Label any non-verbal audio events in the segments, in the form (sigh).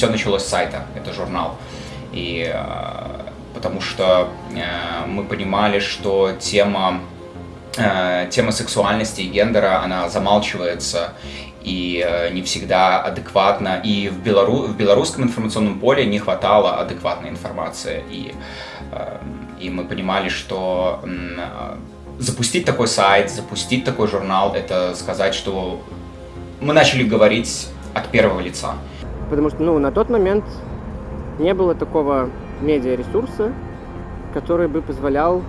все началось с сайта, это журнал. И потому что мы понимали, что тема тема сексуальности и гендера, она замалчивается, и э, не всегда адекватно. И в, белору... в белорусском информационном поле не хватало адекватной информации. И, э, и мы понимали, что э, запустить такой сайт, запустить такой журнал, это сказать, что мы начали говорить от первого лица. Потому что ну, на тот момент не было такого медиаресурса, который бы позволял,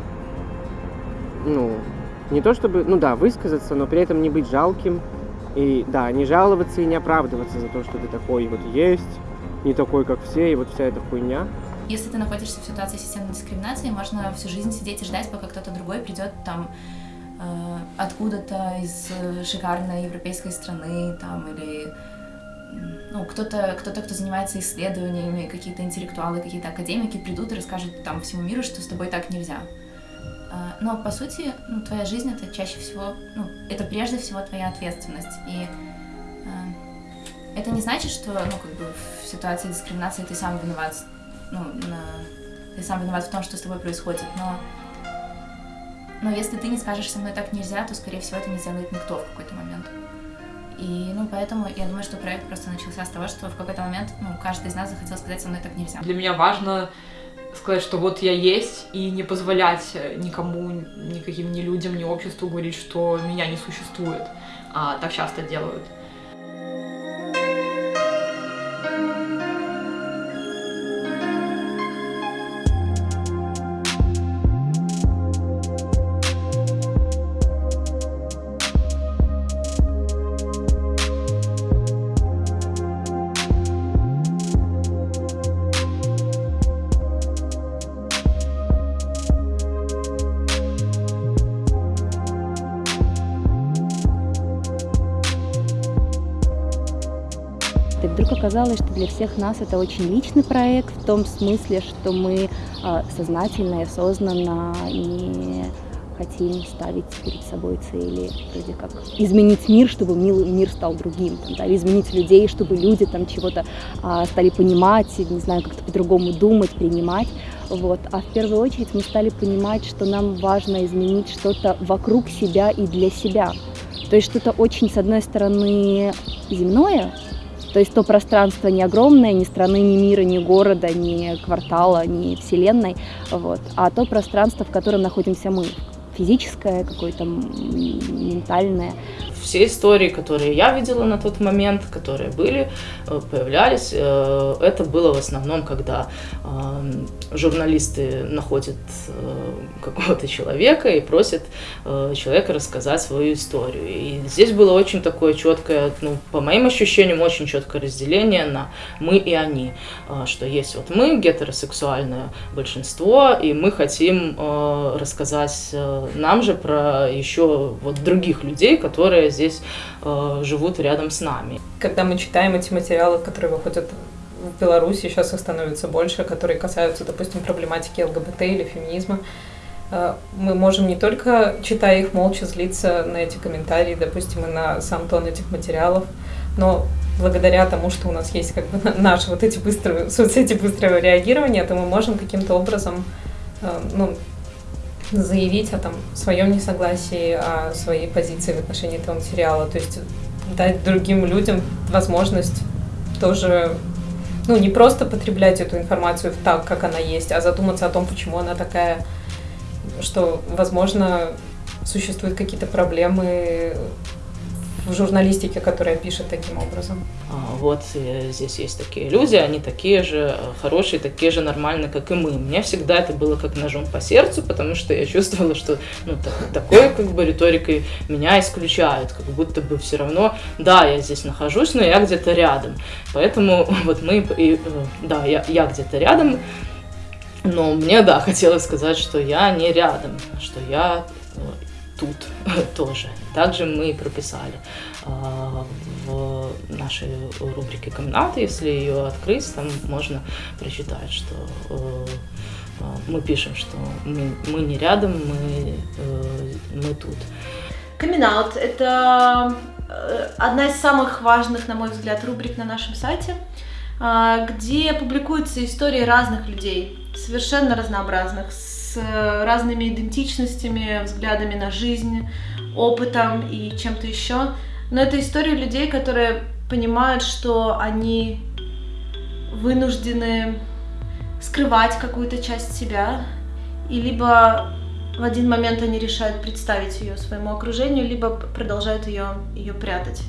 ну, не то чтобы, ну да, высказаться, но при этом не быть жалким, и да, не жаловаться и не оправдываться за то, что ты такой вот есть, не такой, как все, и вот вся эта хуйня. Если ты находишься в ситуации системной дискриминации, можно всю жизнь сидеть и ждать, пока кто-то другой придет там э, откуда-то из шикарной европейской страны, там, или ну, кто-то, кто-то, кто занимается исследованиями, какие-то интеллектуалы, какие-то академики придут и расскажут там всему миру, что с тобой так нельзя. А, но, по сути, ну, твоя жизнь — это чаще всего, ну, это прежде всего твоя ответственность. И э, это не значит, что, ну, как бы в ситуации дискриминации ты сам виноват, ну, на, ты сам виноват в том, что с тобой происходит, но но если ты не скажешь со мной так нельзя, то, скорее всего, это не сделает никто в какой-то момент. И, ну, поэтому я думаю, что проект просто начался с того, что в какой-то момент, ну, каждый из нас захотел сказать со мной так нельзя. Для меня важно сказать, что вот я есть, и не позволять никому, никаким ни людям, ни обществу говорить, что меня не существует. А так часто делают. Оказалось, что для всех нас это очень личный проект, в том смысле, что мы а, сознательно и осознанно не хотим ставить перед собой цели, вроде как изменить мир, чтобы мир стал другим, там, да, изменить людей, чтобы люди там чего-то а, стали понимать, не знаю, как-то по-другому думать, принимать. Вот. А в первую очередь мы стали понимать, что нам важно изменить что-то вокруг себя и для себя. То есть что-то очень, с одной стороны, земное, то есть то пространство не огромное, ни страны, ни мира, ни города, ни квартала, ни вселенной, вот, а то пространство, в котором находимся мы, физическое, какое-то ментальное все истории, которые я видела на тот момент, которые были, э, появлялись, э, это было в основном, когда эм, журналисты находят э, какого-то человека и просят человека рассказать свою историю. И здесь было очень такое четкое, ну, по моим ощущениям, очень четкое разделение на мы и они, что есть вот мы, гетеросексуальное большинство, и мы хотим рассказать нам же про еще вот других людей, которые здесь э, живут рядом с нами. Когда мы читаем эти материалы, которые выходят в Беларуси, сейчас их становится больше, которые касаются, допустим, проблематики ЛГБТ или феминизма, э, мы можем не только, читая их, молча злиться на эти комментарии, допустим, и на сам тон этих материалов, но благодаря тому, что у нас есть как бы наши вот эти быстрые (laughs) соцсети быстрого реагирования, то мы можем каким-то образом э, ну, заявить о там, своем несогласии, о своей позиции в отношении этого материала. То есть дать другим людям возможность тоже ну, не просто потреблять эту информацию так, как она есть, а задуматься о том, почему она такая, что, возможно, существуют какие-то проблемы в журналистике, которая пишет таким образом. А, вот э, здесь есть такие люди, они такие же э, хорошие, такие же нормальные, как и мы. Мне всегда это было как ножом по сердцу, потому что я (laughs) чувствовала, что ну, так, такой как бы риторикой меня исключают, как будто бы все равно, да, я здесь нахожусь, но я где-то рядом. Поэтому (laughs) вот мы, и, э, да, я, я где-то рядом, но мне, да, (laughs) хотелось сказать, что я не рядом, что я тут (laughs) тоже. Также мы прописали а, в нашей рубрике «Комнаты», если ее открыть, там можно прочитать, что э, а, мы пишем, что мы, мы не рядом, мы, э, мы тут. камин это э, одна из самых важных, на мой взгляд, рубрик на нашем сайте. а, где публикуются истории разных людей, совершенно разнообразных, с разными идентичностями, взглядами на жизнь, опытом и чем-то еще. Но это истории людей, которые понимают, что они вынуждены скрывать какую-то часть себя, и либо в один момент они решают представить ее своему окружению, либо продолжают ее, ее прятать.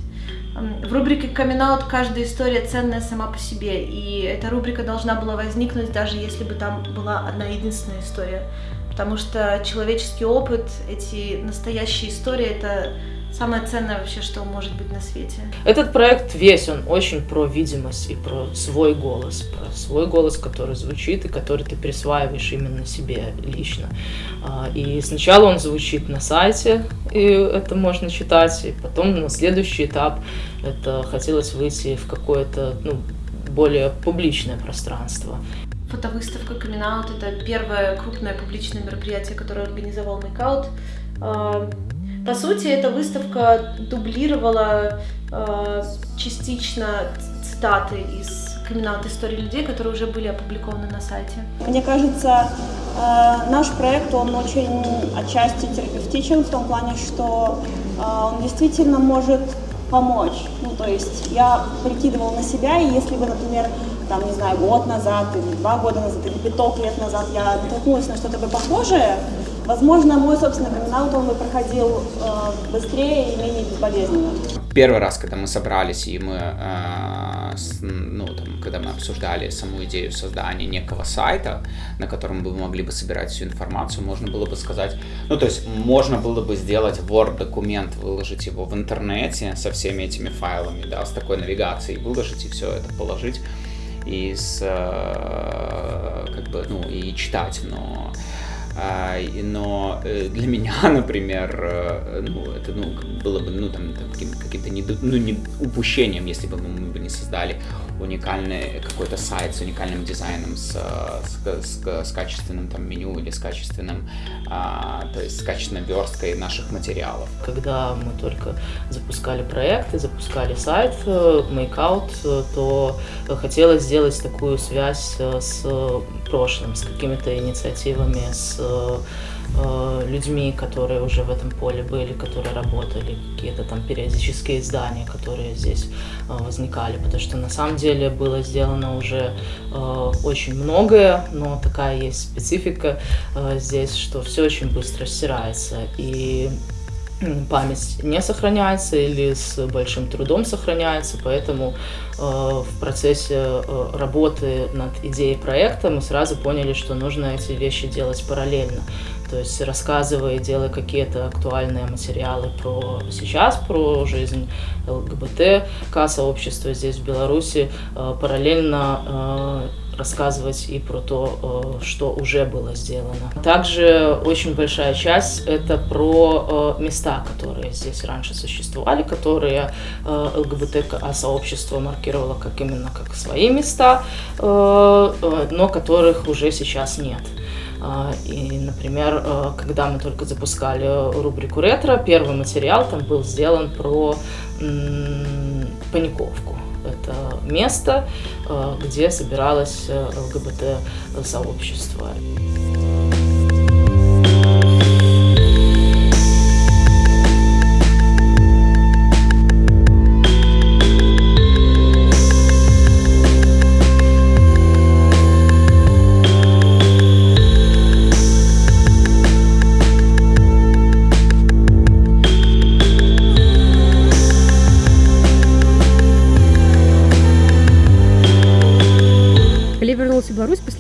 В рубрике камин каждая история ценная сама по себе, и эта рубрика должна была возникнуть, даже если бы там была одна единственная история. Потому что человеческий опыт, эти настоящие истории, это самое ценное вообще, что может быть на свете. Этот проект весь, он очень про видимость и про свой голос, про свой голос, который звучит и который ты присваиваешь именно себе лично. А, и сначала он звучит на сайте, и это можно читать, и потом на следующий этап это хотелось выйти в какое-то ну, более публичное пространство. Фотовыставка камин это первое крупное публичное мероприятие, которое организовал Мейкаут. По сути, эта выставка дублировала э, частично цитаты из камин истории людей, которые уже были опубликованы на сайте. Мне кажется, э, наш проект, он очень отчасти терапевтичен в том плане, что э, он действительно может помочь. Ну, то есть я прикидывала на себя, и если бы, например, там, не знаю, год назад, или два года назад, или пяток лет назад я натолкнулась на что-то бы похожее, Возможно, мой собственный камин он бы проходил э, быстрее и менее безболезненно. Первый раз, когда мы собрались, и мы, э, с, ну, там, когда мы обсуждали саму идею создания некого сайта, на котором мы могли бы собирать всю информацию, можно было бы сказать, ну, то есть, можно было бы сделать Word-документ, выложить его в интернете со всеми этими файлами, да, с такой навигацией, выложить и все это положить и с, э, как бы, ну, и читать, но но э, для меня, (laughs) например, э, ну, это ну, было бы ну, там, каким-то не, ну, не упущением, если бы мы бы не создали уникальный какой-то сайт с уникальным дизайном, с, с, с, с качественным там меню или с качественным, а, то есть с качественной версткой наших материалов. Когда мы только запускали проект и запускали сайт э, Makeout, то хотелось сделать такую связь с прошлым, с какими-то инициативами, с э, людьми, которые уже в этом поле были, которые работали, какие-то там периодические издания, которые здесь э, возникали, потому что на самом деле было сделано уже э, очень многое, но такая есть специфика э, здесь, что все очень быстро стирается, и память не сохраняется или с большим трудом сохраняется, поэтому э, в процессе э, работы над идеей проекта мы сразу поняли, что нужно эти вещи делать параллельно. То есть рассказывая, делая какие-то актуальные материалы про сейчас, про жизнь ЛГБТ, сообщества здесь в Беларуси, э, параллельно э, рассказывать и про то, э, что уже было сделано. Также очень большая часть это про э, места, которые здесь раньше существовали, которые э, ЛГБТ-сообщество маркировало как именно как свои места, но которых уже сейчас нет. И, например, когда мы только запускали рубрику «Ретро», первый материал там был сделан про паниковку. Это место, э, где собиралось э, ЛГБТ-сообщество.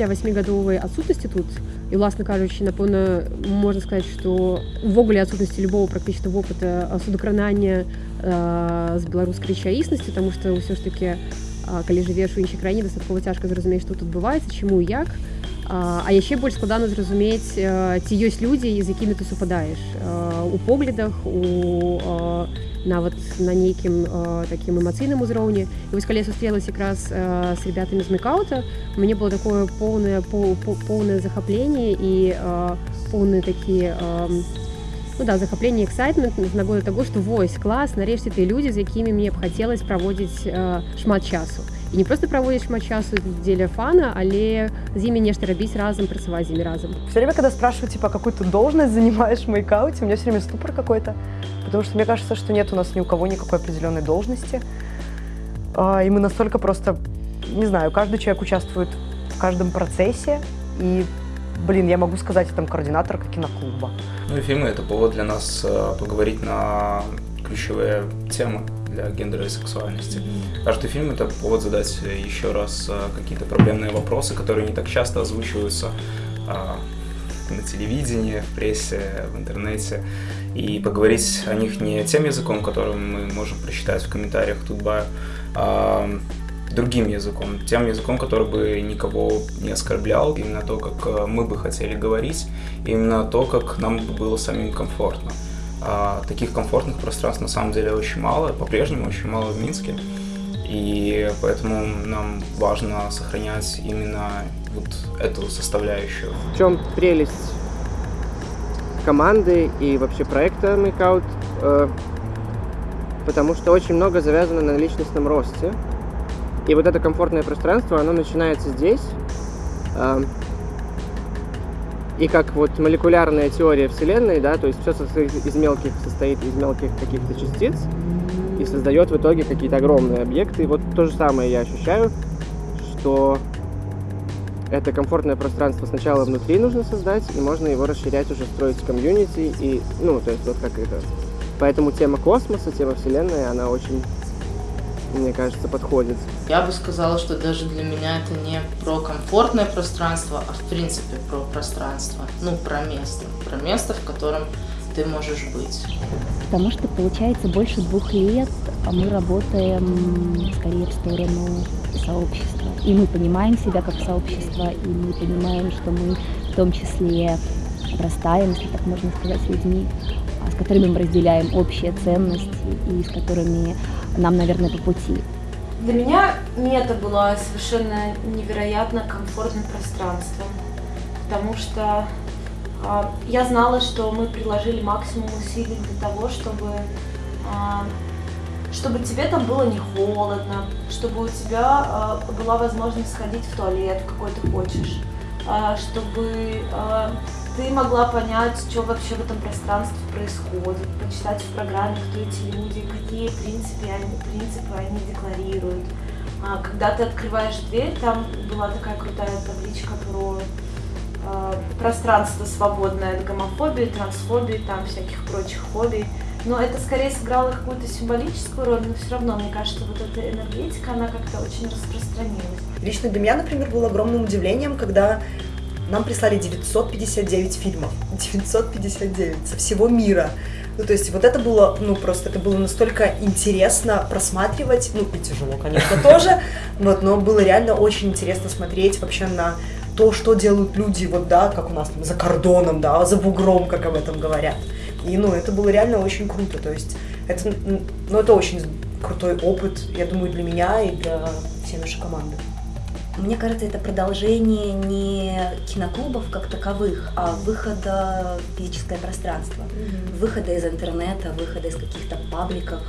Пасля васьмігадовай адсутнасці тут і уласна кажучы напэўна можна сказаць што увогуле адсутнасці любого практычна вопыта судакранання з беларускай рэчаіснасці тому што ўсё ж таки калі жывеш у іншай краіне дастаткова цяжка зразумець што тут адбываецца чаму як. А яшчэ больш складана зразумець ці ёсць людзі з якімі ты супадаеш у поглядах у нават на нейкім э, такім эмацыйным узроўні і вось калі я сустрелась якраз э, з ребятамі з мекаута мне было такое поўнае поўнае захапленне і э, поўны такі э, ну, да захапленне эксайтмент з нагоды таго што вось клас нарэшце ты людзі з якімі мне б хацелось праводзіць э, шмат часу і не просто проводишь матчасу дзеля фана але з імі нешта рабіць разом працаваць з імі разом все время когда спрашивают типа какую ты должность занимаешь в мейкауте у меня все время ступор какой-то потому что мне кажется что нет у нас ни у кого никакой определенной должности а, и мы настолько просто не знаю каждый человек участвует в каждом процессе и блин, я могу сказать, я там координатор киноклуба. Ну и фильмы — это повод для нас э, поговорить на ключевые темы для гендера и сексуальности. Каждый фильм — это повод задать еще раз э, какие-то проблемные вопросы, которые не так часто озвучиваются а, на телевидении, в прессе, в интернете, и поговорить о них не тем языком, которым мы можем прочитать в комментариях Тутбая, а другим языком, тем языком, который бы никого не оскорблял, именно то, как э, мы бы хотели говорить, именно то, как нам было самим комфортно. А таких комфортных пространств на самом деле очень мало, по-прежнему очень мало в Минске, и поэтому нам важно сохранять именно вот эту составляющую. В чем прелесть команды и вообще проекта Makeout? Э, потому что очень много завязано на личностном росте. И вот это комфортное пространство, оно начинается здесь. И как вот молекулярная теория Вселенной, да, то есть все состоит из мелких, состоит из мелких каких-то частиц и создает в итоге какие-то огромные объекты. И вот то же самое я ощущаю, что это комфортное пространство сначала внутри нужно создать, и можно его расширять, уже строить комьюнити, и, ну, то есть вот как это. Поэтому тема космоса, тема Вселенной, она очень мне кажется, подходит. Я бы сказала, что даже для меня это не про комфортное пространство, а в принципе про пространство, ну, про место, про место, в котором ты можешь быть. Потому что, получается, больше двух лет мы работаем скорее в сторону сообщества. И мы понимаем себя как сообщество, и мы понимаем, что мы в том числе растаем, если так можно сказать, с людьми, а, с которыми мы разделяем общие ценности и с которыми нам, наверное, по пути. Для меня мета была совершенно невероятно комфортным пространством, потому что э, я знала, что мы приложили максимум усилий для того, чтобы, э, чтобы тебе там было не холодно, чтобы у тебя э, была возможность сходить в туалет, какой ты хочешь, чтобы ты могла понять, что вообще в этом пространстве происходит, почитать в программе, кто эти люди, какие принципы они, принципы они декларируют. А когда ты открываешь дверь, там была такая крутая табличка про э, пространство свободное от гомофобии, трансфобии, там всяких прочих фобий. Но это скорее сыграло какую-то символическую роль, но все равно, мне кажется, вот эта энергетика, она как-то очень распространилась. Лично для меня, например, было огромным удивлением, когда нам прислали 959 фильмов. (laughs) 959 со всего мира. Ну, то есть вот это было, ну, просто это было настолько интересно просматривать, ну, и тяжело, конечно, (laughs) тоже, вот, но было реально очень интересно смотреть вообще на то, что делают люди, вот, да, как у нас там за кордоном, да, за бугром, как об этом говорят. И, ну, это было реально очень круто, то есть это, ну, это очень крутой опыт, я думаю, для меня и для всей нашей команды. Мне кажется, это продолжение не киноклубов как таковых, а выхода в физическое пространство. Mm-hmm. Выхода из интернета, выхода из каких-то пабликов,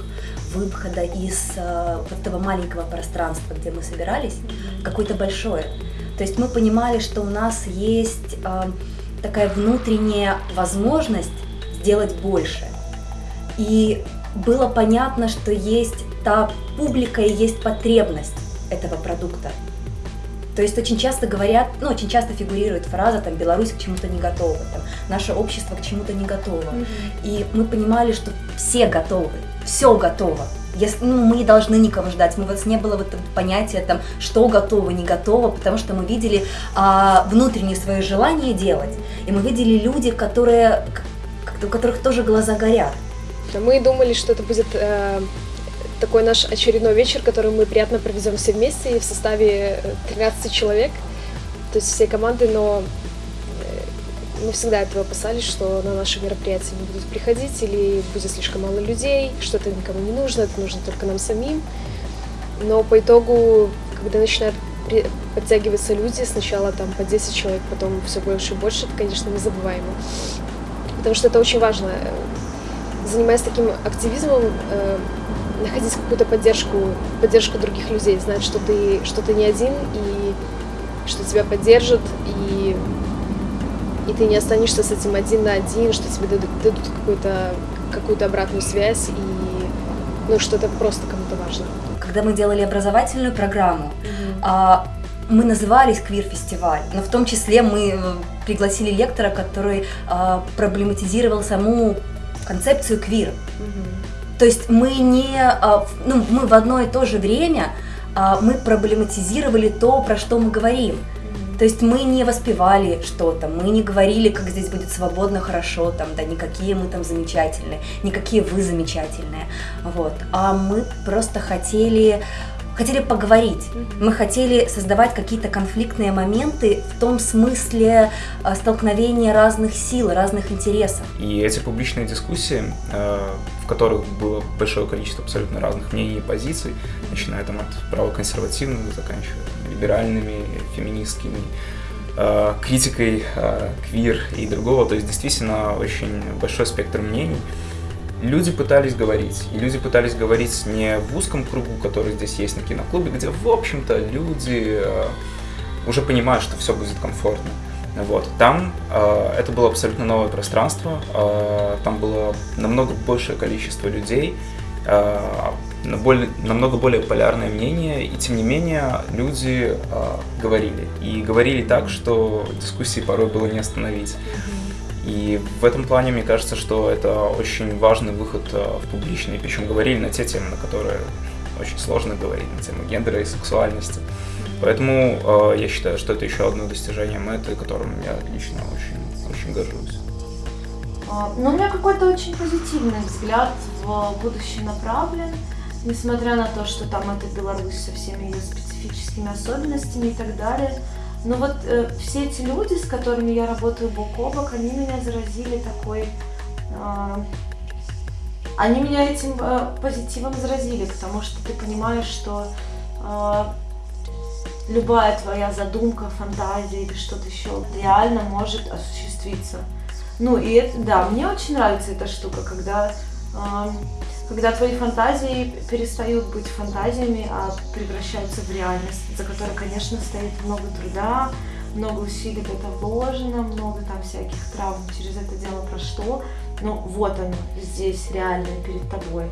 выхода из э, вот этого маленького пространства, где мы собирались, mm-hmm. какое-то большое. То есть мы понимали, что у нас есть э, такая внутренняя возможность сделать больше. И было понятно, что есть та публика и есть потребность этого продукта. То есть очень часто говорят, ну, очень часто фигурирует фраза, там, Беларусь к чему-то не готова, там, наше общество к чему-то не готово. Mm-hmm. И мы понимали, что все готовы, все готово. Если, ну, мы не должны никого ждать. Мы вот не было вот понятия там, что готово, не готово, потому что мы видели а, внутреннее свое желание делать. И мы видели люди, которые, у которых тоже глаза горят. Мы думали, что это будет э, такой наш очередной вечер, который мы приятно проведем все вместе в составе 13 э, человек, то есть всей команды, но э, мы всегда этого опасались, что на наши мероприятия не будут приходить или будет слишком мало людей, что это никому не нужно, это нужно только нам самим. Но по итогу, когда начинают подтягиваться люди, сначала там по 10 человек, потом все больше и больше, это, конечно, незабываемо. Потому что это очень важно. Занимаясь таким активизмом, находить какую-то поддержку, поддержку других людей, знать, что ты, что ты не один, и что тебя поддержат, и, и ты не останешься с этим один на один, что тебе дадут, дадут какую-то какую-то обратную связь, и ну, что это просто кому-то важно. Когда мы делали образовательную программу, mm-hmm. мы назывались «Квир-фестиваль», но в том числе мы э, пригласили лектора, который а, проблематизировал саму концепцию квир. Mm-hmm. То есть мы не, а, ну, мы в одно и то же время а, мы проблематизировали то, про что мы говорим. То есть мы не воспевали что-то, мы не говорили, как здесь будет свободно, хорошо, там, да, никакие мы там замечательные, никакие вы замечательные, вот. А мы просто хотели хотели поговорить. Мы хотели создавать какие-то конфликтные моменты в том смысле э, столкновения разных сил, разных интересов. И эти публичные дискуссии, э, в которых было большое количество абсолютно разных мнений и позиций, начиная там от правоконсервативных, заканчивая либеральными, феминистскими, э, критикой квир и другого, то есть действительно очень большой спектр мнений люди пытались говорить. И люди пытались говорить не в узком кругу, который здесь есть на киноклубе, где, в общем-то, люди э, уже понимают, что все будет комфортно. Вот. Там э, это было абсолютно новое пространство, э, там было намного большее количество людей, э, на более, намного более полярное мнение, и тем не менее люди э, говорили. И говорили так, что дискуссии порой было не остановить. И в этом плане мне кажется, что это очень важный выход э, в публичный, причем говорили на те темы, на которые очень сложно говорить, на тему гендера и сексуальности. Поэтому э, я считаю, что это еще одно достижение мэты, которым я лично очень, очень горжусь. А, Но ну, у меня какой-то очень позитивный взгляд в будущее направлен, несмотря на то, что там это Беларусь со всеми ее специфическими особенностями и так далее. Но вот э, все эти люди, с которыми я работаю бок о бок, они меня заразили такой... Э, они меня этим э, позитивом заразили, потому что ты понимаешь, что э, любая твоя задумка, фантазия или что-то еще реально может осуществиться. Ну и это, да, мне очень нравится эта штука, когда э, когда твои фантазии перестают быть фантазиями, а превращаются в реальность, за которой, конечно, стоит много труда, много усилий в это вложено, много там всяких травм через это дело прошло, но вот оно здесь реально перед тобой.